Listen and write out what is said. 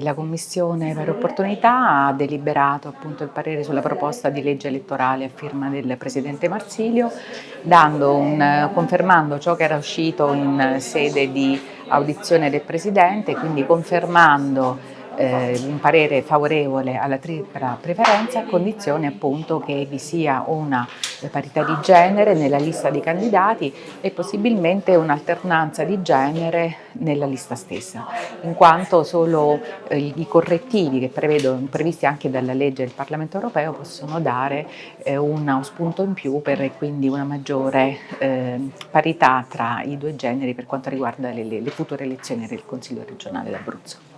La Commissione Pari Opportunità ha deliberato appunto il parere sulla proposta di legge elettorale a firma del Presidente Marsilio, un, confermando ciò che era uscito in sede di audizione del Presidente, quindi confermando eh, un parere favorevole alla tripla preferenza a condizione appunto che vi sia una parità di genere nella lista di candidati e possibilmente un'alternanza di genere nella lista stessa, in quanto solo eh, i correttivi che prevedo, previsti anche dalla legge del Parlamento europeo possono dare eh, uno spunto in più per quindi una maggiore eh, parità tra i due generi per quanto riguarda le, le future elezioni del Consiglio regionale d'Abruzzo.